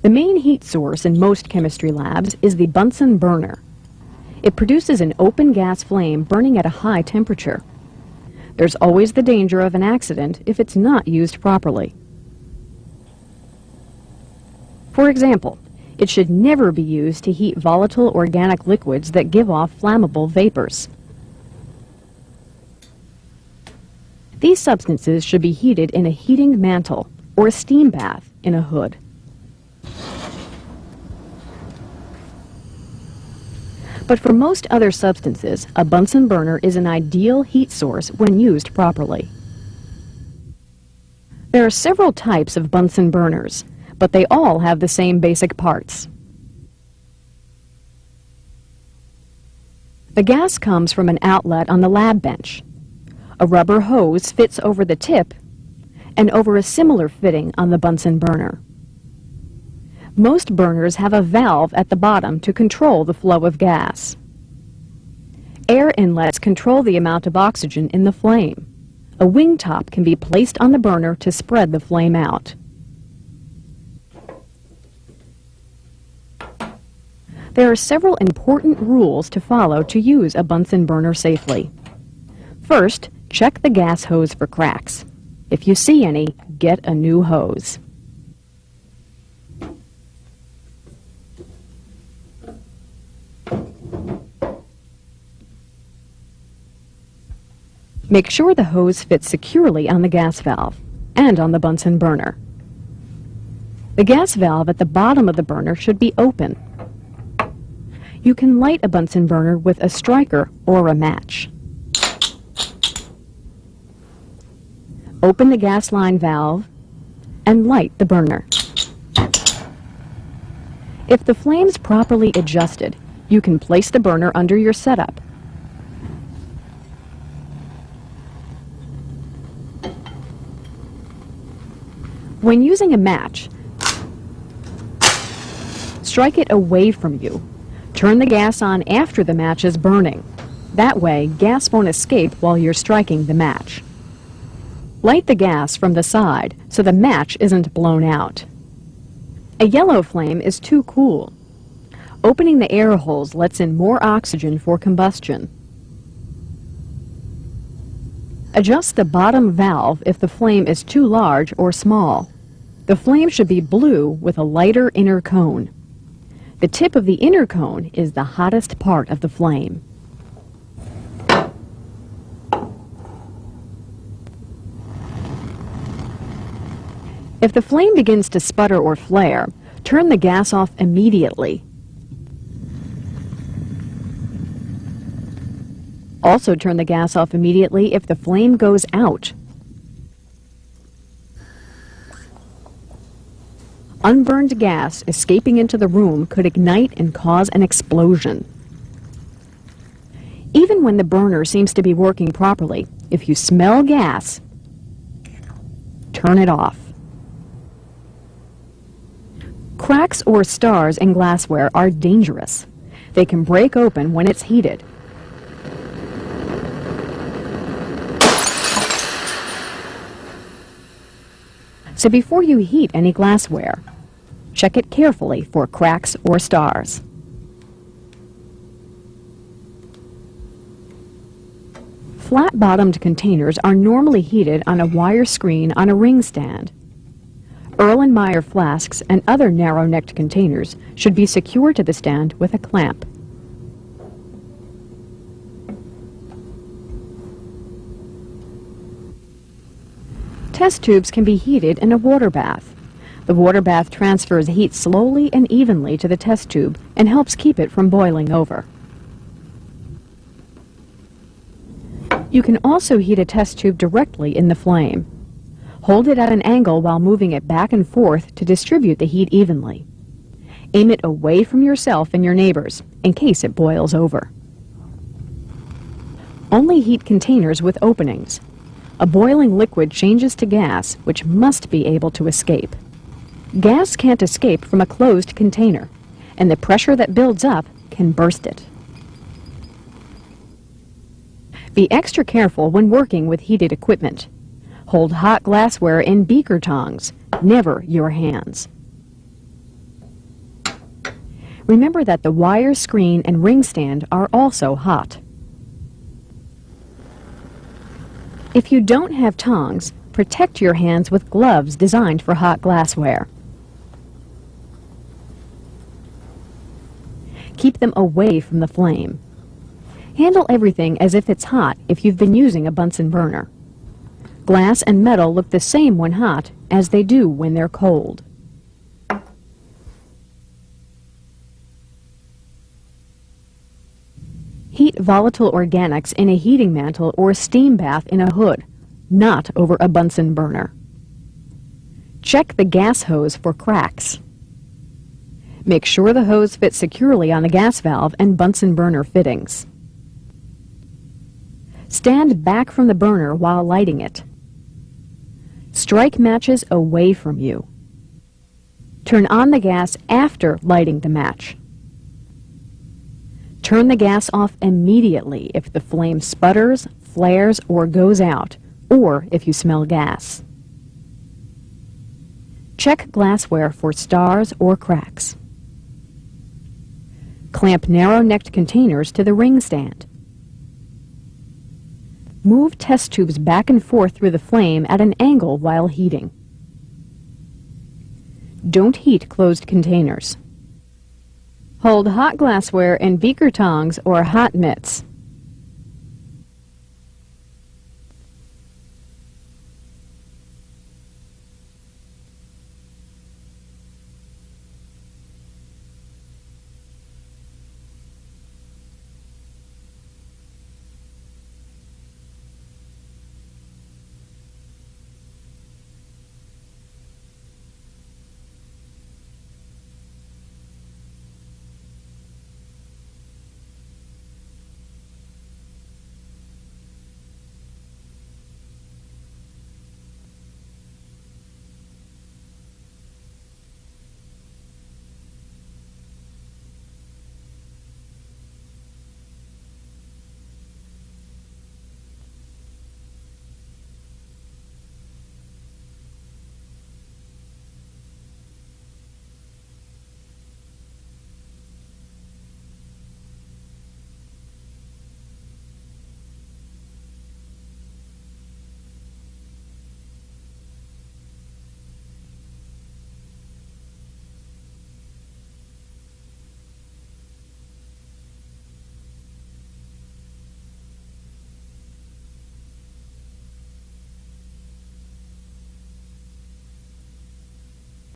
The main heat source in most chemistry labs is the Bunsen burner. It produces an open gas flame burning at a high temperature. There's always the danger of an accident if it's not used properly. For example, it should never be used to heat volatile organic liquids that give off flammable vapors. These substances should be heated in a heating mantle or a steam bath in a hood. But for most other substances, a Bunsen burner is an ideal heat source when used properly. There are several types of Bunsen burners, but they all have the same basic parts. The gas comes from an outlet on the lab bench. A rubber hose fits over the tip and over a similar fitting on the Bunsen burner. Most burners have a valve at the bottom to control the flow of gas. Air inlets control the amount of oxygen in the flame. A wing top can be placed on the burner to spread the flame out. There are several important rules to follow to use a Bunsen burner safely. First, check the gas hose for cracks. If you see any, get a new hose. Make sure the hose fits securely on the gas valve and on the Bunsen burner. The gas valve at the bottom of the burner should be open. You can light a Bunsen burner with a striker or a match. Open the gas line valve and light the burner. If the flame's properly adjusted, you can place the burner under your setup When using a match, strike it away from you. Turn the gas on after the match is burning. That way, gas won't escape while you're striking the match. Light the gas from the side so the match isn't blown out. A yellow flame is too cool. Opening the air holes lets in more oxygen for combustion. Adjust the bottom valve if the flame is too large or small. The flame should be blue with a lighter inner cone. The tip of the inner cone is the hottest part of the flame. If the flame begins to sputter or flare, turn the gas off immediately Also turn the gas off immediately if the flame goes out. Unburned gas escaping into the room could ignite and cause an explosion. Even when the burner seems to be working properly, if you smell gas, turn it off. Cracks or stars in glassware are dangerous. They can break open when it's heated So before you heat any glassware, check it carefully for cracks or stars. Flat-bottomed containers are normally heated on a wire screen on a ring stand. Erlenmeyer flasks and other narrow-necked containers should be secured to the stand with a clamp. Test tubes can be heated in a water bath. The water bath transfers heat slowly and evenly to the test tube and helps keep it from boiling over. You can also heat a test tube directly in the flame. Hold it at an angle while moving it back and forth to distribute the heat evenly. Aim it away from yourself and your neighbors in case it boils over. Only heat containers with openings. A boiling liquid changes to gas, which must be able to escape. Gas can't escape from a closed container, and the pressure that builds up can burst it. Be extra careful when working with heated equipment. Hold hot glassware in beaker tongs, never your hands. Remember that the wire screen and ring stand are also hot. If you don't have tongs, protect your hands with gloves designed for hot glassware. Keep them away from the flame. Handle everything as if it's hot if you've been using a Bunsen burner. Glass and metal look the same when hot as they do when they're cold. Heat volatile organics in a heating mantle or steam bath in a hood, not over a Bunsen burner. Check the gas hose for cracks. Make sure the hose fits securely on the gas valve and Bunsen burner fittings. Stand back from the burner while lighting it. Strike matches away from you. Turn on the gas after lighting the match. Turn the gas off immediately if the flame sputters, flares, or goes out, or if you smell gas. Check glassware for stars or cracks. Clamp narrow-necked containers to the ring stand. Move test tubes back and forth through the flame at an angle while heating. Don't heat closed containers. Hold hot glassware in beaker tongs or hot mitts.